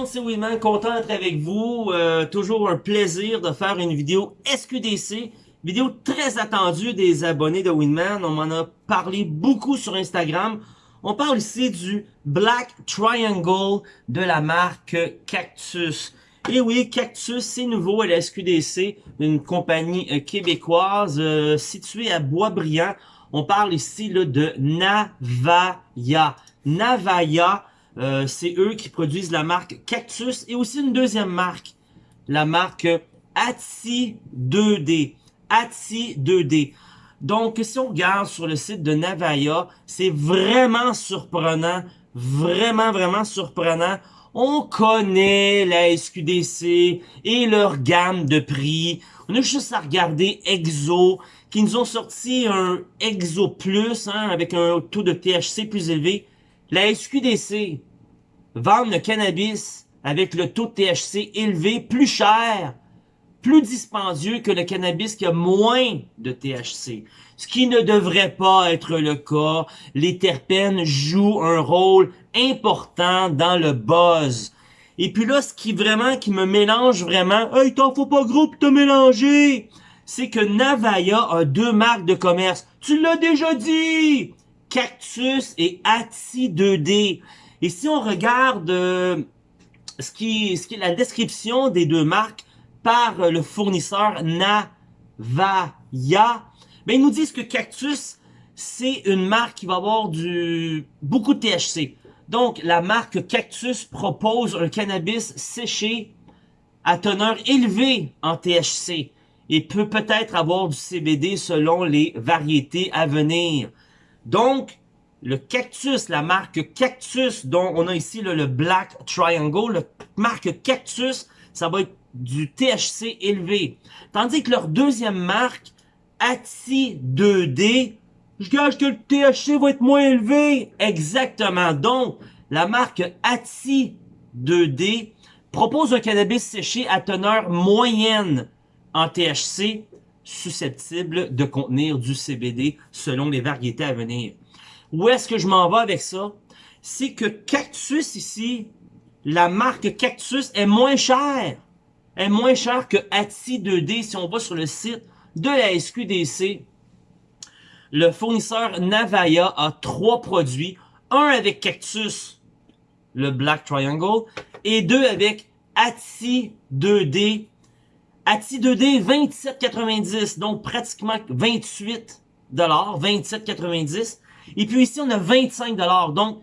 monde, c'est Winman, content d'être avec vous. Euh, toujours un plaisir de faire une vidéo SQDC. Vidéo très attendue des abonnés de Winman. On m'en a parlé beaucoup sur Instagram. On parle ici du Black Triangle de la marque Cactus. Et oui, Cactus, c'est nouveau à la SQDC, une compagnie euh, québécoise euh, située à Boisbriand. On parle ici là, de Navaya. Navaya, euh, c'est eux qui produisent la marque Cactus et aussi une deuxième marque, la marque Ati 2D. Ati 2D. Donc, si on regarde sur le site de Navaya, c'est vraiment surprenant, vraiment, vraiment surprenant. On connaît la SQDC et leur gamme de prix. On a juste à regarder Exo, qui nous ont sorti un Exo Plus, hein, avec un taux de THC plus élevé. La SQDC vend le cannabis avec le taux de THC élevé, plus cher, plus dispendieux que le cannabis qui a moins de THC. Ce qui ne devrait pas être le cas. Les terpènes jouent un rôle important dans le buzz. Et puis là, ce qui vraiment, qui me mélange vraiment, hey, t'en faut pas gros pour te mélanger, c'est que Navaya a deux marques de commerce. Tu l'as déjà dit! Cactus et Ati 2D. Et si on regarde euh, ce, qui, ce qui est la description des deux marques par le fournisseur Navaya, ben ils nous disent que Cactus, c'est une marque qui va avoir du beaucoup de THC. Donc, la marque Cactus propose un cannabis séché à teneur élevée en THC et peut peut-être avoir du CBD selon les variétés à venir. Donc, le Cactus, la marque Cactus, dont on a ici le Black Triangle, la marque Cactus, ça va être du THC élevé. Tandis que leur deuxième marque, Ati 2D, je gage que le THC va être moins élevé. Exactement. Donc, la marque Ati 2D propose un cannabis séché à teneur moyenne en THC susceptible de contenir du CBD selon les variétés à venir. Où est-ce que je m'en vais avec ça? C'est que Cactus ici, la marque Cactus est moins chère. Est moins chère que Ati 2D si on va sur le site de la SQDC. Le fournisseur Navaya a trois produits. Un avec Cactus, le Black Triangle, et deux avec Ati 2D Ati 2D, 27,90. Donc, pratiquement 28 27,90. Et puis ici, on a 25 Donc,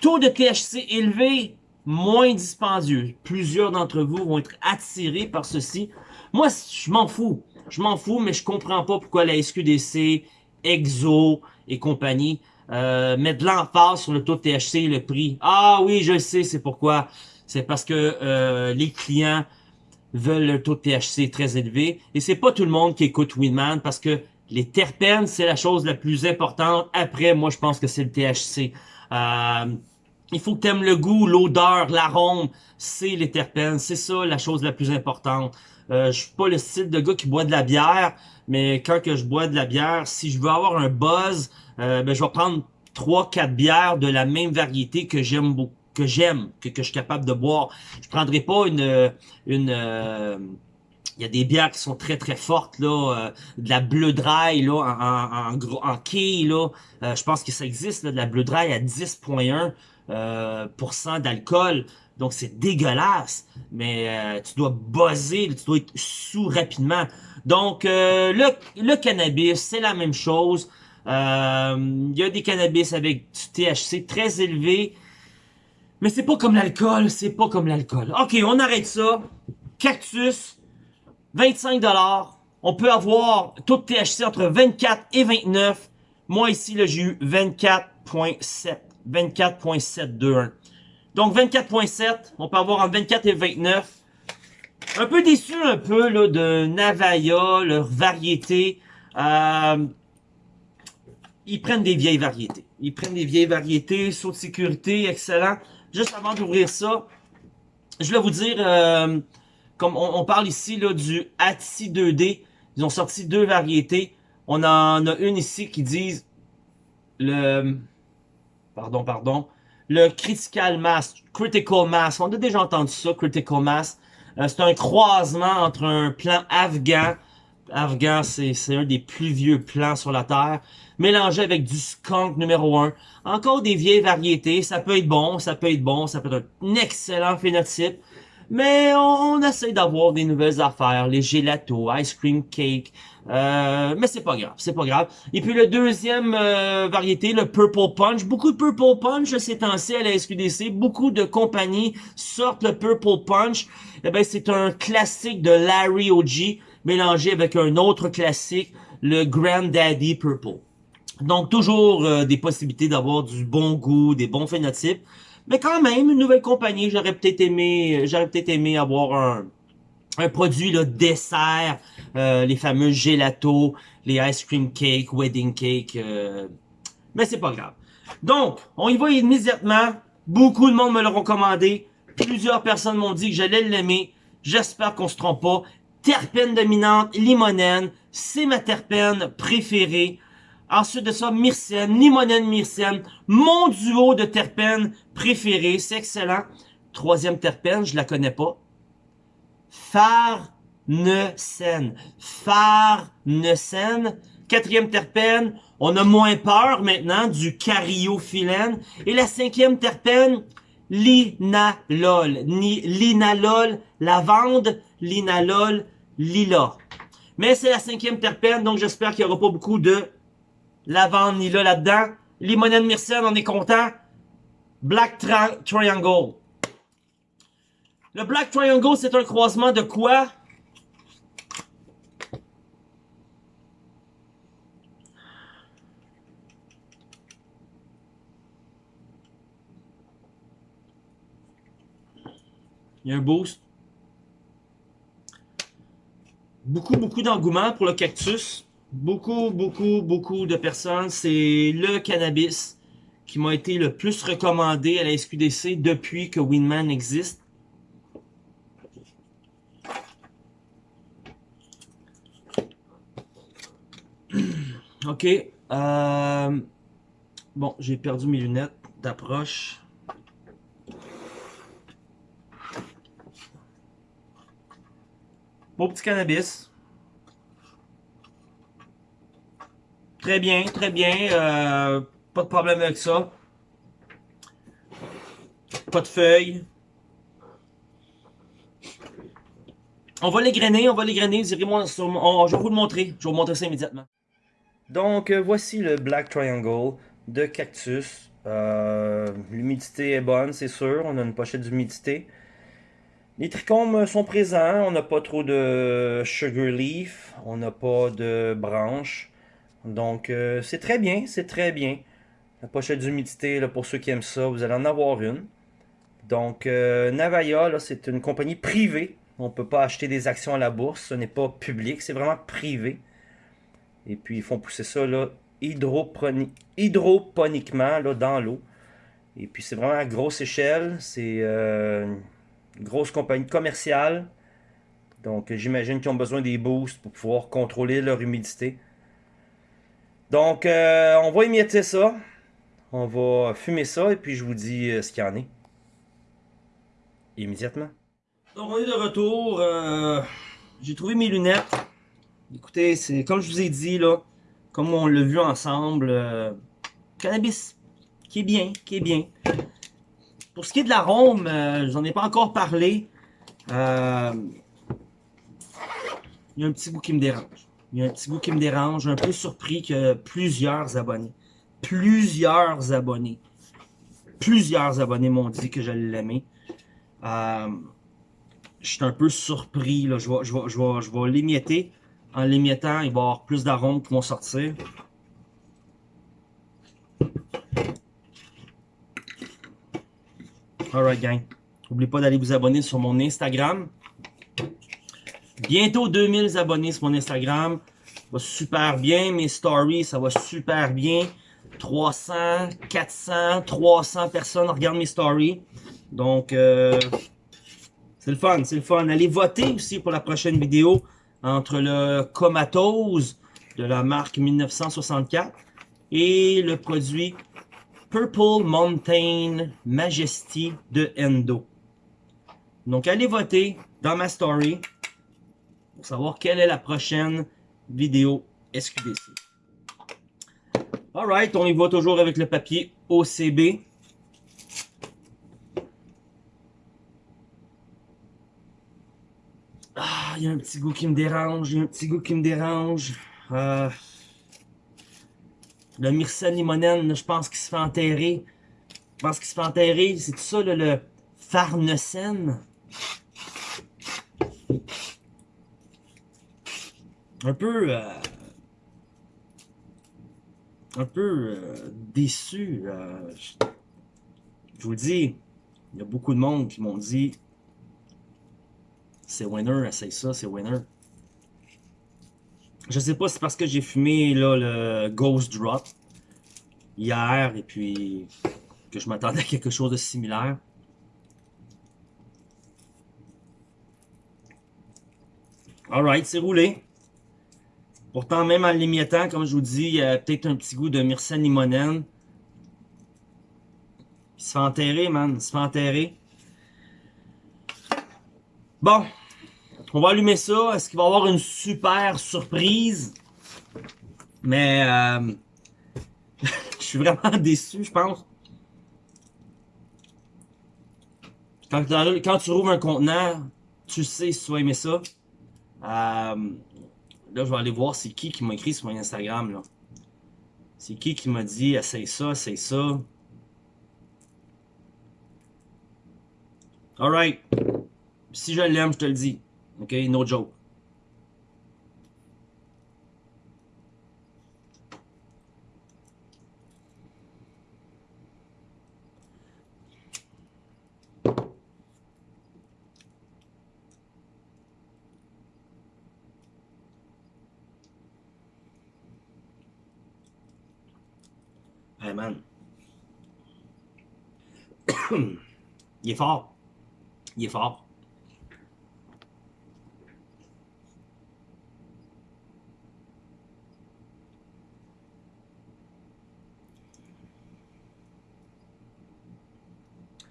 taux de THC élevé, moins dispendieux. Plusieurs d'entre vous vont être attirés par ceci. Moi, je m'en fous. Je m'en fous, mais je comprends pas pourquoi la SQDC, EXO et compagnie euh, mettent l'emphase sur le taux de THC et le prix. Ah oui, je sais, c'est pourquoi. C'est parce que euh, les clients veulent le taux de THC très élevé. Et c'est pas tout le monde qui écoute Winman parce que les terpènes, c'est la chose la plus importante. Après, moi, je pense que c'est le THC. Euh, il faut que tu aimes le goût, l'odeur, l'arôme. C'est les terpènes. C'est ça la chose la plus importante. Euh, je suis pas le style de gars qui boit de la bière, mais quand que je bois de la bière, si je veux avoir un buzz, euh, ben, je vais prendre trois, quatre bières de la même variété que j'aime beaucoup que j'aime, que, je suis capable de boire. Je prendrai pas une... une euh, il y a des bières qui sont très très fortes là, euh, de la bleu dry là en en, en quai là, euh, je pense que ça existe là, de la bleu dry à 10.1% euh, d'alcool. Donc c'est dégueulasse, mais tu dois buzzer, tu dois être sous rapidement. Donc le, le cannabis, c'est la même chose. Il y a des cannabis avec du THC très élevé. Mais c'est pas comme l'alcool, c'est pas comme l'alcool. Ok, on arrête ça. Cactus, 25$. On peut avoir tout THC entre 24 et 29. Moi ici, j'ai eu 24.7. 24.721. Donc 24.7, on peut avoir entre 24 et 29. Un peu déçu un peu là, de Navaya, leur variété. Euh, ils prennent des vieilles variétés. Ils prennent des vieilles variétés, saut de sécurité, excellent. Juste avant d'ouvrir ça, je voulais vous dire, euh, comme on, parle ici là, du ATSI 2D, ils ont sorti deux variétés. On en a une ici qui dit le... Pardon, pardon. le Critical Mass, Critical Mass. On a déjà entendu ça, Critical Mass. Euh, c'est un croisement entre un plan afghan. Afghan, c'est un des plus vieux plans sur la Terre. Mélangé avec du skunk numéro 1. Encore des vieilles variétés. Ça peut être bon, ça peut être bon, ça peut être un excellent phénotype. Mais on, essaie d'avoir des nouvelles affaires, les gelato, ice cream cake, euh, mais c'est pas grave, c'est pas grave. Et puis le deuxième euh, variété, le Purple Punch. Beaucoup de Purple Punch ces temps-ci à la SQDC. Beaucoup de compagnies sortent le Purple Punch. Eh ben, c'est un classique de Larry OG mélangé avec un autre classique, le Granddaddy Purple. Donc toujours euh, des possibilités d'avoir du bon goût, des bons phénotypes. Mais quand même, une nouvelle compagnie, j'aurais peut-être aimé, j'aurais peut-être aimé avoir un, produit là, dessert, euh, les fameux gelato, les ice cream cake, wedding cake, euh, mais c'est pas grave. Donc, on y va immédiatement. Beaucoup de monde me l'ont recommandé. Plusieurs personnes m'ont dit que j'allais l'aimer. J'espère qu'on se trompe pas. Terpène dominante, limonène, c'est ma terpène préférée. Ensuite de ça, myrcène, limonène, myrcène, mon duo de terpènes préféré, c'est excellent. Troisième terpène, je la connais pas. Farnesène. Farnesène. Quatrième terpène, on a moins peur maintenant du cariophyllène. Et la cinquième terpène, linalol. Ni, linalol, lavande, linalol, lila. Mais c'est la cinquième terpène, donc j'espère qu'il n'y aura pas beaucoup de lavande ni là là-dedans. Limonène myrcène, on est content. Black Triangle. Le Black Triangle, c'est un croisement de quoi? Il y a un boost. Beaucoup, beaucoup d'engouement pour le cactus beaucoup, beaucoup, beaucoup de personnes, c'est le cannabis qui m'a été le plus recommandé à la SQDC depuis que Winman existe. Ok. Euh, bon, j'ai perdu mes lunettes d'approche. Beau petit cannabis. Très bien, très bien. Euh, pas de problème avec ça. Pas de feuilles. On va les grainer, on va les grainer. je vais vous le montrer. Je vais vous montrer ça immédiatement. Donc, euh, voici le Black Triangle de cactus. Euh, l'humidité est bonne, c'est sûr. On a une pochette d'humidité. Les trichomes sont présents. On n'a pas trop de sugar leaf. On n'a pas de branches. Donc, euh, c'est très bien, c'est très bien. La pochette d'humidité, pour ceux qui aiment ça, vous allez en avoir une. Donc, euh, Navaya, c'est une compagnie privée. On ne peut pas acheter des actions à la bourse. Ce n'est pas public, c'est vraiment privé. Et puis, ils font pousser ça là, hydroponiquement là, dans l'eau. Et puis, c'est vraiment à grosse échelle. C'est euh, une grosse compagnie commerciale. Donc, j'imagine qu'ils ont besoin des boosts pour pouvoir contrôler leur humidité. Donc, euh, on va émietter ça. On va fumer ça et puis je vous dis euh, ce qu'il y en est. Immédiatement. Donc, on est de retour. Euh, j'ai trouvé mes lunettes. Écoutez, c'est comme je vous ai dit, là, comme on l'a vu ensemble, cannabis, qui est bien, qui est bien. Pour ce qui est de l'arôme, j'en ai pas encore parlé. Il y a un petit goût qui me dérange. Il y a un petit goût qui me dérange. Un peu surpris que plusieurs abonnés, plusieurs abonnés, plusieurs abonnés m'ont dit que j'allais l'aimer. Euh, je suis un peu surpris. Là. Je vais, je je je vais l'émietter. En l'émiettant, il va y avoir plus d'arômes qui vont sortir. Alright gang. N'oubliez pas d'aller vous abonner sur mon Instagram. Bientôt 2000 abonnés sur mon Instagram. Ça va super bien. Mes stories, ça va super bien. 300, 400, 300 personnes regardent mes stories. Donc, euh, c'est le fun, c'est le fun. Allez voter aussi pour la prochaine vidéo entre le Comatose de la marque 1964 et le produit Purple Mountain Majesty de Endo. Donc, allez voter dans ma story pour savoir quelle est la prochaine vidéo SQDC. Alright, on y va toujours avec le papier OCB. Ah, il y a un petit goût qui me dérange, il y a un petit goût qui me dérange. Euh, le Myrcène limonène, je pense qu'il se fait enterrer. Je pense qu'il se fait enterrer. C'est tout ça, le, le Farnesen. Un peu... Euh, un peu euh, déçu. Euh, je vous le dis, il y a beaucoup de monde qui m'ont dit c'est winner, essaye ça, c'est winner. Je sais pas si c'est parce que j'ai fumé là, le Ghost Drop hier et puis que je m'attendais à quelque chose de similaire. Alright, c'est roulé. Pourtant, même en l'émiettant, comme je vous dis, il y a peut-être un petit goût de myrcène limonène. Il se fait enterrer, man. Il se fait enterrer. Bon, on va allumer ça. Est-ce qu'il va y avoir une super surprise? Mais euh, je suis vraiment déçu, je pense. Quand, tu rouvres un contenant, tu sais si tu vas aimer ça. Euh, là, je vais aller voir c'est qui qui m'a écrit sur mon Instagram. C'est qui qui m'a dit essaye ça, essaye ça. Alright. Si je l'aime, je te le dis. Ok, no joke. Hey man. Il est fort. Il est fort.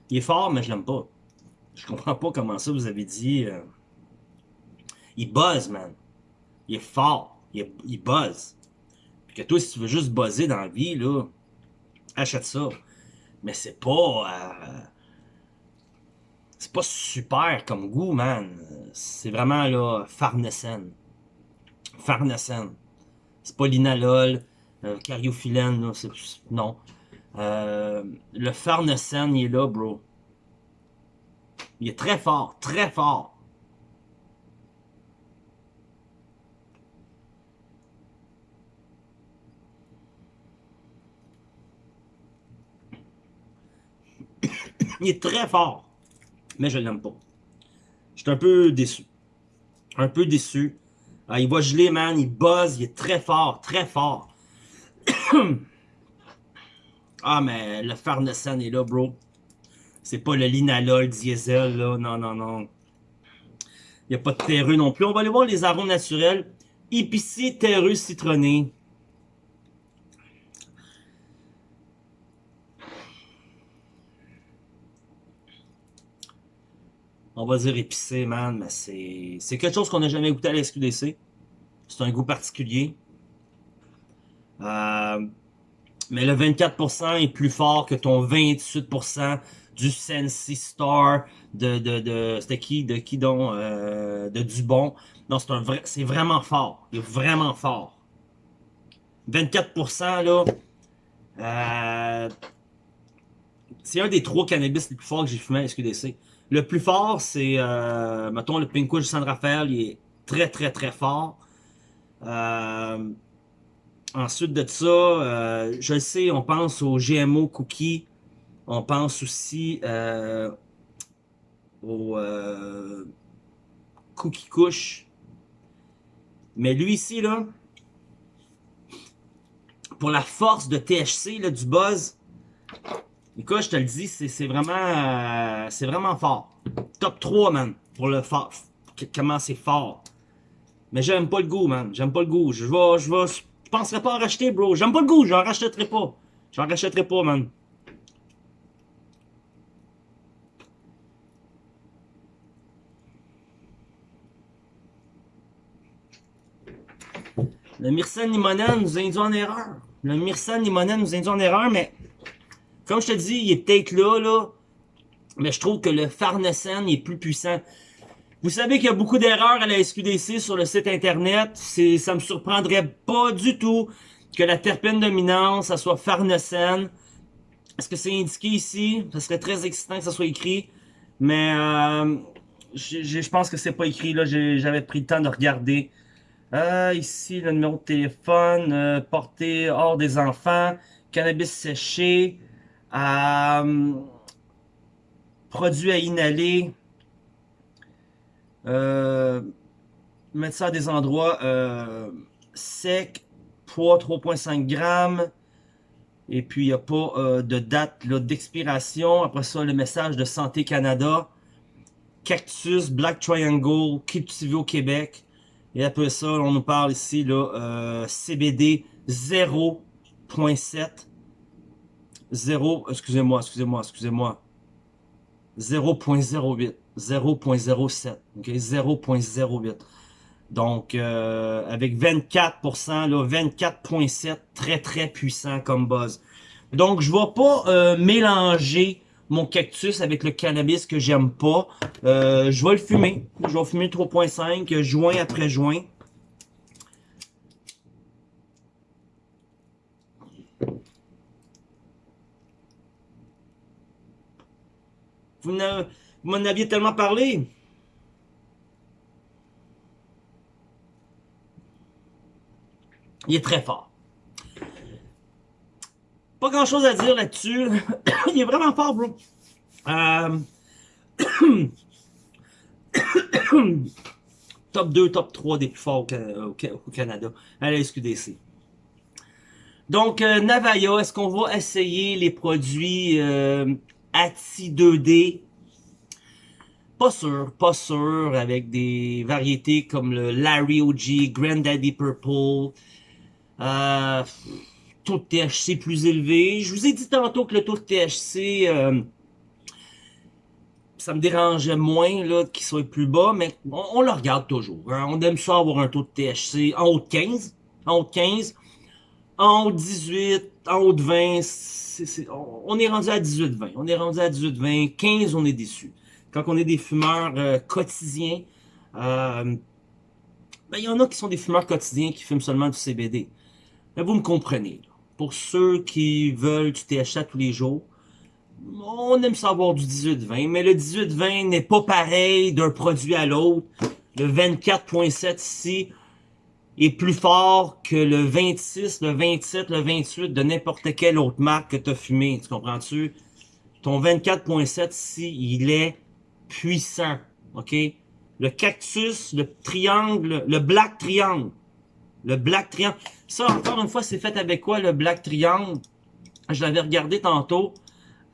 Il est fort, mais je l'aime pas. Je comprends pas comment ça vous avez dit. Euh, il buzz, man. Il est fort. Il, buzz. Puis que toi, si tu veux juste buzzer dans la vie, là, achète ça. Mais c'est pas... Euh, pas super comme goût, man. C'est vraiment, là, Farnesen. Farnesen. C'est pas l'inalol, euh, cariophyllène, là, non. Euh, le Farnesen, il est là, bro. Il est très fort, très fort. il est très fort. Mais je l'aime pas. Je suis un peu déçu. Un peu déçu. Ah, il va geler, man. Il buzz. Il est très fort. Très fort. Ah, mais le Farnesen est là, bro. C'est pas le linalol diesel, là. Non, non, non. Il n'y a pas de terreux non plus. On va aller voir les arômes naturels. Épicé, terreux, citronné. On va dire épicé, man, mais c'est quelque chose qu'on n'a jamais goûté à la SQDC. C'est un goût particulier. Euh, mais le 24% est plus fort que ton 28% du Sensi Star de, de, de c'était qui, de qui donc, euh, de Dubon. Non, c'est c'est vraiment fort. Il est vraiment fort. 24% là, euh, c'est un des trois cannabis les plus forts que j'ai fumé à SQDC. Le plus fort, c'est, euh, mettons, le Pink San Rafael, il est très, très, très fort. Euh, Ensuite de ça, euh, je sais, on pense au GMO cookie. On pense aussi au euh, cookie couche. Mais lui ici, là, pour la force de THC, là, du buzz, Écoute, je te le dis, c'est vraiment, euh, vraiment fort. Top 3, man, pour le fort. Comment c'est fort. Mais j'aime pas le goût, man. J'aime pas le goût. Je vais, je vais, je pas en racheter, bro. J'aime pas le goût, j'en rachèterai pas. J'en rachèterai pas, man. Le Myrcène Limonade nous a induit en erreur. Le Myrcène Limonade nous induit en erreur, mais comme je te dis, il est peut-être là, là. Mais je trouve que le farnesène est plus puissant. Vous savez qu'il y a beaucoup d'erreurs à la SQDC sur le site internet. Ça me surprendrait pas du tout que la terpène dominante, ça soit farnesène. Est-ce que c'est indiqué ici? Ça serait très excitant que ça soit écrit. Mais euh, je pense que c'est pas écrit. là. J'avais pris le temps de regarder. Euh, ici, le numéro de téléphone. Euh, porté hors des enfants. Cannabis séché. Euh, produit à inhaler. Euh, mettre ça à des endroits euh, secs, poids 3.5 grammes, et puis il n'y a pas de date d'expiration. Après ça, le message de Santé Canada, Cactus, Black Triangle, cultivé au Québec. Et après ça, on nous parle ici là, CBD 0.7. 0, excusez-moi, excusez-moi, excusez-moi. 0.08. 0.07. OK? 0.08. Donc, euh, avec 24%, là, 24.7, très, très puissant comme buzz. Donc, je vais pas euh, mélanger mon cactus avec le cannabis que j'aime pas. Euh, je vais le fumer. Je vais fumer 3.5, joint après joint. Vous m'en aviez tellement parlé. Il est très fort. Pas grand chose à dire là-dessus. Il est vraiment fort, bro. Euh, top 2, top 3 des plus forts au, Canada à la SQDC. Donc, euh, Navaya, est-ce qu'on va essayer les produits euh, ATI 2D pas sûr, pas sûr, avec des variétés comme le Larry OG, Granddaddy Purple, euh, taux de THC plus élevé. Je vous ai dit tantôt que le taux de THC, euh, ça me dérangeait moins qu'il soit plus bas, mais on, le regarde toujours. Hein. On aime ça avoir un taux de THC en haut de 15, en haut de 15, en haut de 18, en haut de 20, on est rendu à 18-20. On est rendu à 18-20, 15, on est déçu quand on est des fumeurs euh, quotidiens, euh, ben, il y en a qui sont des fumeurs quotidiens qui fument seulement du CBD. Mais vous me comprenez. Pour ceux qui veulent du THC tous les jours, on aime savoir du 18-20, mais le 18-20 n'est pas pareil d'un produit à l'autre. Le 24.7 ici est plus fort que le 26, le 27, le 28 de n'importe quelle autre marque que tu as fumé. Tu comprends-tu? Ton 24.7 ici, il est puissant. OK? Le cactus, le triangle, le black triangle. Le black triangle. Ça, encore une fois, c'est fait avec quoi, le black triangle? Je l'avais regardé tantôt.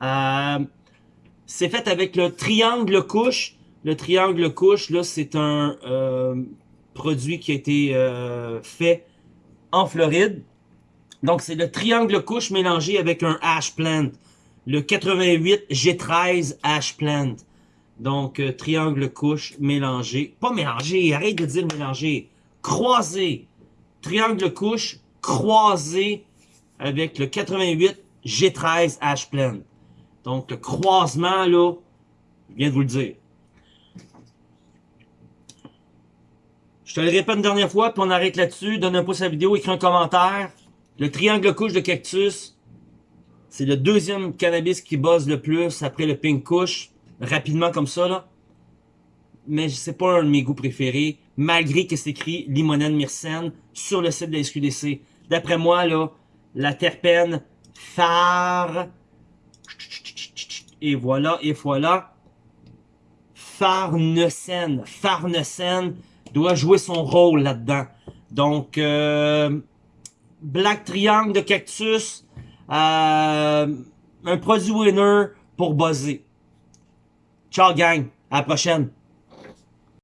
Euh, c'est fait avec le triangle couche. Le triangle couche, là, c'est un euh, produit qui a été euh, fait en Floride. Donc, c'est le triangle couche mélangé avec un ash plant. Le 88 G13 ash plant. Donc, euh, triangle couche mélangé. Pas mélangé, arrête de dire mélangé. Croisé. Triangle couche croisé avec le 88 G13 H Plan. Donc, le croisement, là, je viens de vous le dire. Je te le répète une dernière fois, puis on arrête là-dessus. Donne un pouce à la vidéo, écris un commentaire. Le triangle couche de cactus, c'est le deuxième cannabis qui buzz le plus après le pink couche rapidement comme ça, là. Mais c'est pas un de mes goûts préférés, malgré que c'est écrit limonène myrcène sur le site de la SQDC. D'après moi, là, la terpène phare, et voilà, et voilà, farnesène, farnesène doit jouer son rôle là-dedans. Donc, euh, Black Triangle de Cactus, euh, un produit winner pour buzzer. Ciao gang, à la prochaine.